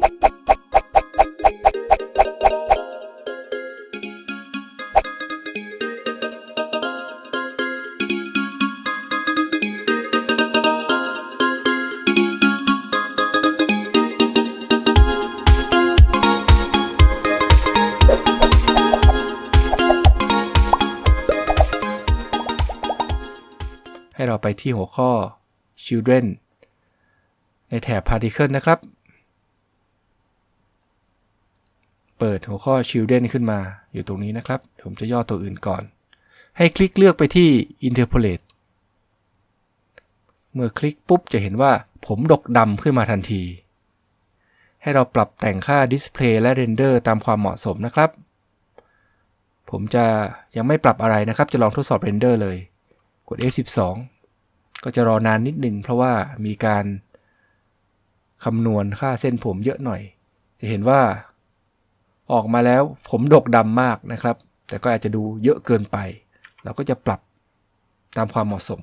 ให้เราไปที่หัวข้อ children ในแถบ particle นะครับ เปิดหัวข้อ children ขึ้นมาอยู่ตรงนี้นะครับ ผมจะย่อตัวอื่นก่อน ให้คลิกเลือกไปที่ interpolate เมื่อคลิกปุ๊บจะเห็นว่าผมดกดำขึ้นมาทันที ให้เราปรับแต่งค่า display และ render ตามความเหมาะสมนะครับ ผมจะยังไม่ปรับอะไรนะครับ จะลองทดสอบ render เลย กด F12 ก็จะรอนานนิดหนึ่งเพราะว่ามีการคำนวณค่าเส้นผมเยอะหน่อย จะเห็นว่า ออกมาแล้วผมดกดำมากนะครับ แต่ก็อาจจะดูเยอะเกินไป เราก็จะปรับตามความเหมาะสม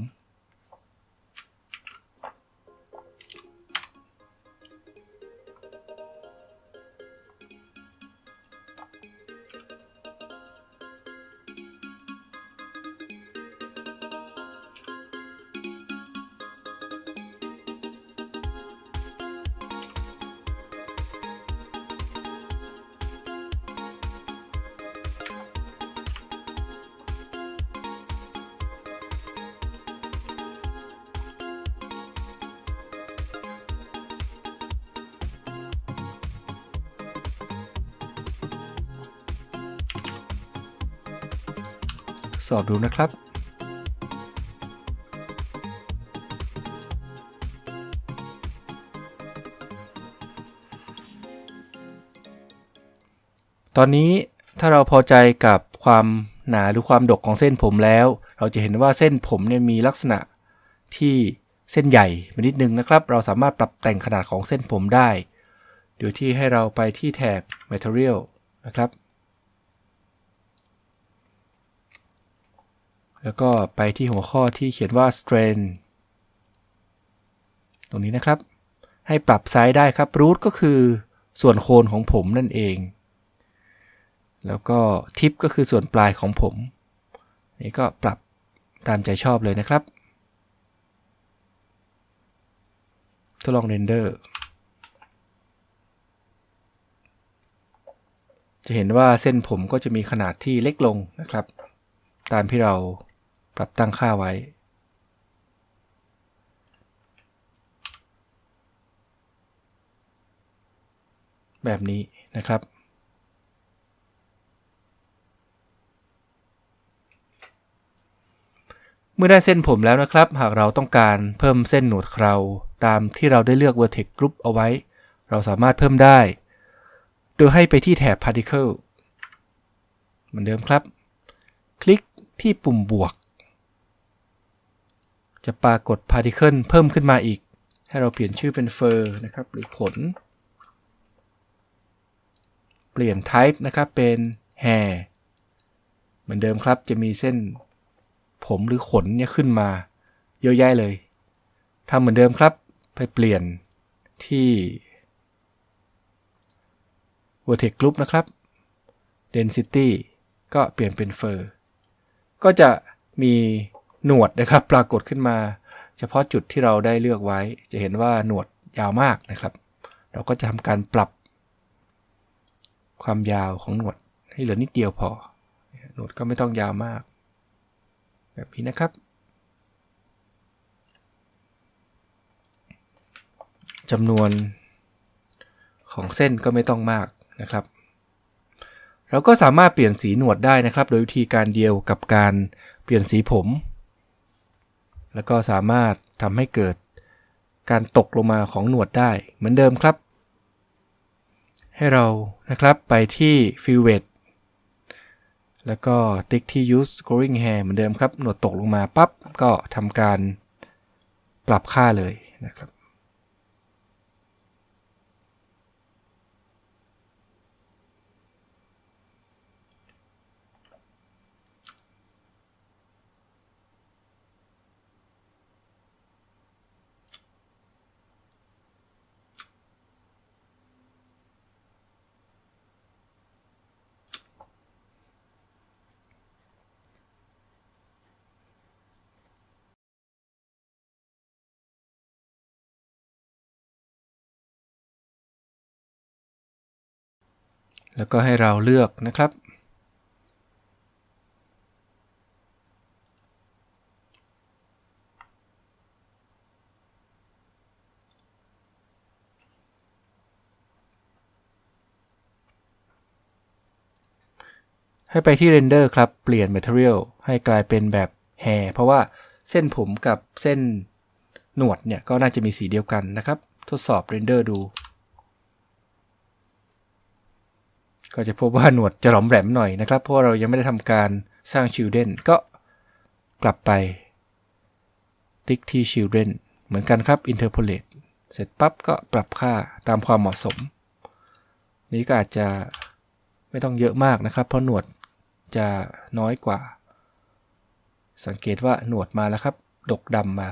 สอบดูนะครับตอนนี้ถ้าเราพอใจกับความหนาหรือความดกของเส้นผมแล้ว เราจะเห็นว่าเส้นผมเนี่ยมีลักษณะที่เส้นใหญ่ไปนิดนึงนะครับ เราสามารถปรับแต่งขนาดของเส้นผมได้ โดยที่ให้เราไปที่แถบ Material นะครับ แล้วก็ไปที่หัวข้อที่เขียนว่า strain ตรงนี้นะครับ ให้ปรับไซส์ได้ครับ root ก็คือส่วนโคนของผมนั่นเอง แล้วก็ tip ก็คือส่วนปลายของผม นี่ก็ปรับตามใจชอบเลยนะครับ ทดลองเรนเดอร์ จะเห็นว่าเส้นผมก็จะมีขนาดที่เล็กลงนะครับ ตามที่เรา ปรับตั้งค่าไว้ แบบนี้นะครับ เมื่อได้เส้นผมแล้วนะครับ หากเราต้องการเพิ่มเส้นหนวดเคราตามที่เราได้เลือก vertex group เอาไว้ เราสามารถเพิ่มได้ โดยให้ไปที่แถบ particle เหมือนเดิมครับ คลิกที่ปุ่มบวก จะปรากฏ particle เพิ่มขึ้นมาอีก ให้เราเปลี่ยนชื่อเป็น fur นะครับ หรือขน เปลี่ยน type นะครับเป็น hair เหมือนเดิมครับจะมีเส้นผมหรือขนเนี่ยขึ้นมา เยอะแยะเลยทำเหมือนเดิมครับ ไปเปลี่ยนที่ vertex group นะครับ density ก็เปลี่ยนเป็น fur ก็จะมี หนวดนะครับปรากฏขึ้นมา เฉพาะจุดที่เราได้เลือกไว้ จะเห็นว่าหนวดยาวมากนะครับ เราก็จะทำการปรับความยาวของหนวดให้เหลือนิดเดียวพอ หนวดก็ไม่ต้องยาวมาก แบบนี้นะครับ จำนวนของเส้นก็ไม่ต้องมากนะครับ เราก็สามารถเปลี่ยนสีหนวดได้นะครับ โดยวิธีการเดียวกับการเปลี่ยนสีผม แล้วก็สามารถทำให้เกิดการตกลงมาของหนวดได้เหมือนเดิมครับ ให้เรานะครับไปที่ fill weight แล้วก็ติ๊กที่ Use Scoring Hair เหมือนเดิมครับ หนวดตกลงมาปั๊บก็ทำการปรับค่าเลยนะครับ แล้วก็ให้เราเลือกนะครับ ให้ไปที่ Render ครับ เปลี่ยน Material ให้กลายเป็นแบบ Hair เพราะว่าเส้นผมกับเส้นหนวดเนี่ย ก็น่าจะมีสีเดียวกันนะครับ ทดสอบ Render ดู ก็จะพบว่าหนวดจะหลอมแหลมหน่อยนะครับ เพราะเรายังไม่ได้ทำการสร้าง Children ก็กลับไป ติ๊กที่ Children เหมือนกันครับ Interpolate เสร็จปั๊บก็ปรับค่าตามความเหมาะสม นี้ก็อาจจะไม่ต้องเยอะมากนะครับ เพราะหนวดจะน้อยกว่า สังเกตว่าหนวดมาแล้วครับ ดกดำมา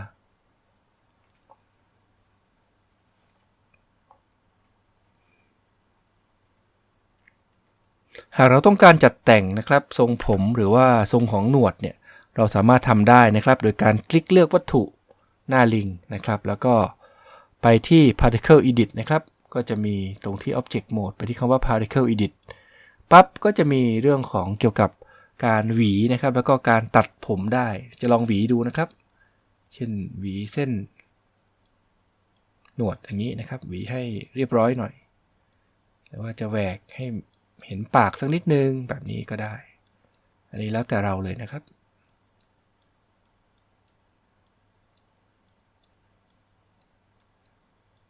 หากเราต้องการจัดแต่งนะครับ ทรงผมหรือว่าทรงของหนวดเนี่ยเราสามารถทำได้นะครับ โดยการคลิกเลือกวัตถุหน้าลิงนะครับ แล้วก็ไปที่ particle edit นะครับ ก็จะมีตรงที่ object mode ไปที่คำว่า particle edit ปั๊บก็จะมีเรื่องของเกี่ยวกับการหวีนะครับ แล้วก็การตัดผมได้ จะลองหวีดูนะครับ เช่นหวีเส้น หนวดอย่างนี้นะครับ หวีให้เรียบร้อยหน่อย หรือว่าจะแหวกให้ เห็นปากสักนิดนึงแบบนี้ก็ได้ อันนี้แล้วแต่เราเลยนะครับ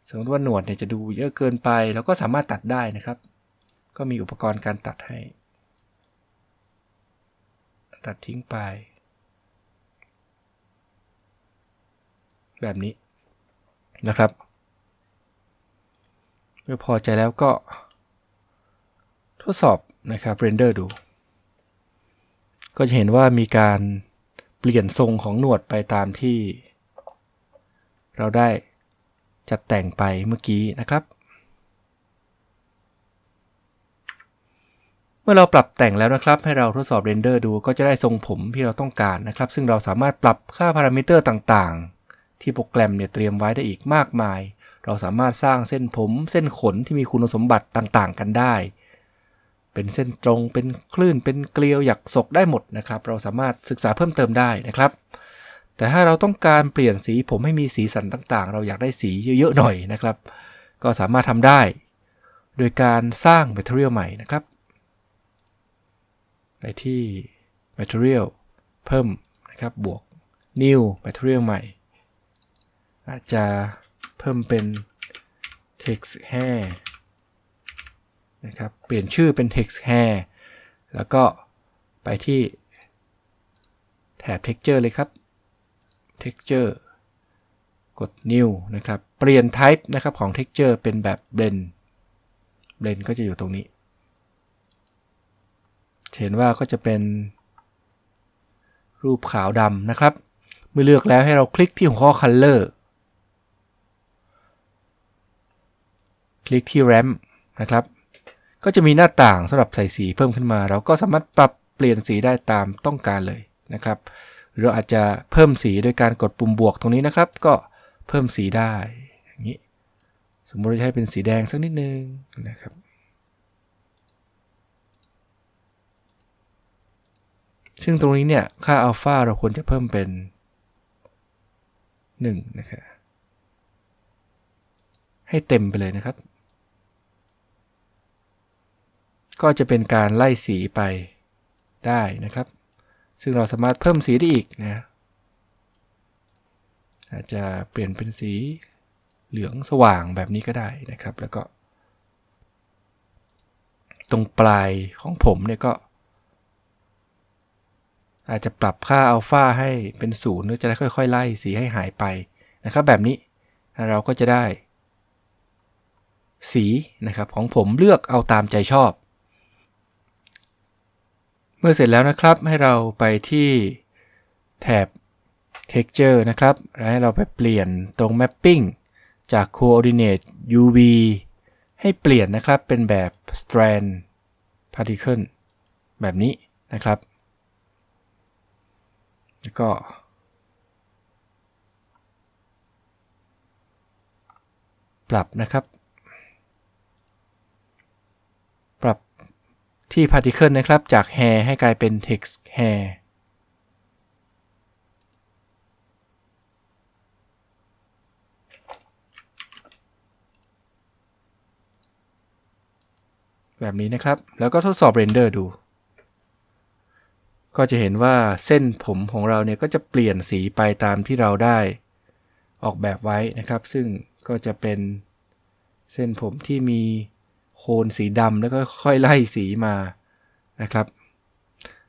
สมมติว่าหนวดเนี่ยจะดูเยอะเกินไปเราก็สามารถตัดได้นะครับ ก็มีอุปกรณ์การตัดให้ ตัดทิ้งไป แบบนี้นะครับ เมื่อพอใจแล้วก็ ทดสอบนะครับเรนเดอร์ดู ก็จะเห็นว่ามีการเปลี่ยนทรงของหนวดไปตามที่ เราได้จัดแต่งไปเมื่อกี้นะครับ เมื่อเราปรับแต่งแล้วนะครับ ให้เราทดสอบ render ดูก็จะได้ทรงผมที่เราต้องการนะครับ ซึ่งเราสามารถปรับค่าพารามิเตอร์ต่างๆ ที่โปรแกรมเนี่ยเตรียมไว้ได้อีกมากมาย เราสามารถสร้างเส้นผม เส้นขนที่มีคุณสมบัติต่างๆ กันได้ เป็นเส้นตรง เป็นคลื่น เป็นเกลียวหยักศกได้หมดนะครับ เราสามารถศึกษาเพิ่มเติมได้นะครับ แต่ถ้าเราต้องการเปลี่ยนสีผมให้มีสีสันต่างๆ เราอยากได้สีเยอะๆหน่อยนะครับ ก็สามารถทำได้ โดยการสร้าง Material ใหม่นะครับ ไปที่ Material เพิ่มนะครับ บวก New Material ใหม่ อาจจะเพิ่มเป็น Text Hair นะครับ เปลี่ยนชื่อเป็น Text Hair แล้วก็ไปที่แถบ Texture เลยครับ Texture กด New นะครับ เปลี่ยน Type นะครับของ Texture เป็นแบบ Blend Blend ก็จะอยู่ตรงนี้ เห็นว่าก็จะเป็นรูปขาวดำนะครับ เมื่อเลือกแล้วให้เราคลิกที่หัวข้อ Color คลิกที่ Ramp นะครับ ก็จะมีหน้าต่างสำหรับใส่สีเพิ่มขึ้นมา เราก็สามารถปรับเปลี่ยนสีได้ตามต้องการเลยนะครับหรือเราอาจจะเพิ่มสีโดยการกดปุ่มบวกตรงนี้นะครับ ก็เพิ่มสีได้อย่างนี้สมมติจะให้เป็นสีแดงสักนิดนึงนะครับซึ่งตรงนี้เนี่ยค่าอัลฟาเราควรจะเพิ่มเป็น 1 นะครับให้เต็มไปเลยนะครับ ก็จะเป็นการไล่สีไปได้นะครับ ซึ่งเราสามารถเพิ่มสีได้อีกนะอาจจะเปลี่ยนเป็นสีเหลืองสว่างแบบนี้ก็ได้นะครับ แล้วก็ ตรงปลายของผมเนี่ยก็ อาจจะปรับค่าอัลฟาให้เป็นศูนย์เพื่อจะได้ค่อย ๆ ไล่สีให้หายไปนะครับ แบบนี้เราก็จะได้ สีนะครับของผมเลือกเอาตามใจชอบ มื่อเสร็จแล้วนะครับให้เราไปที่แถบ texture นะครับแล้วให้เราไปเปลี่ยนตรง mapping จาก coordinate uv ให้เปลี่ยนนะครับเป็นแบบ strand particle แบบนี้นะครับ แล้วก็ ปรับนะครับปรับ ที่ particle นะครับ จาก hair ให้กลายเป็น text hair แบบนี้นะครับ แล้วก็ทดสอบเรนเดอร์ดู ก็จะเห็นว่าเส้นผมของเราเนี่ยก็จะเปลี่ยนสีไปตามที่เราได้ออกแบบไว้นะครับ ซึ่งก็จะเป็นเส้นผมที่มี โคนสีดำแล้วก็ค่อยไล่สีมานะครับ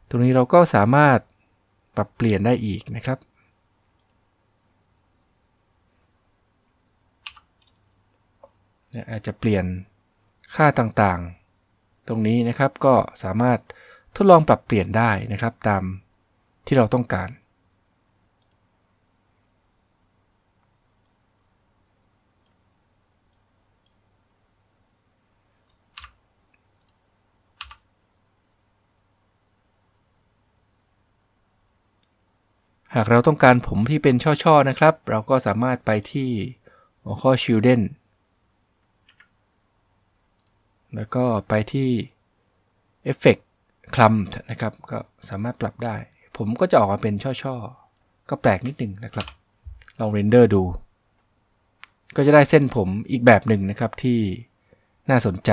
ตรงนี้เราก็สามารถปรับเปลี่ยนได้อีกนะครับเนี่ยอาจจะเปลี่ยนค่าต่างๆ ตรงนี้นะครับก็สามารถทดลองปรับเปลี่ยนได้นะครับตามที่เราต้องการ หากเราต้องการผมที่เป็นช่อๆนะครับ เราก็สามารถไปที่หัวข้อ children แล้วก็ไปที่ Effect Clump นะครับ ก็สามารถปรับได้ ผมก็จะออกมาเป็นช่อๆ ก็แปลกนิดหนึ่งนะครับ ลองเรนเดอร์ดู ก็จะได้เส้นผมอีกแบบหนึ่งนะครับที่น่าสนใจ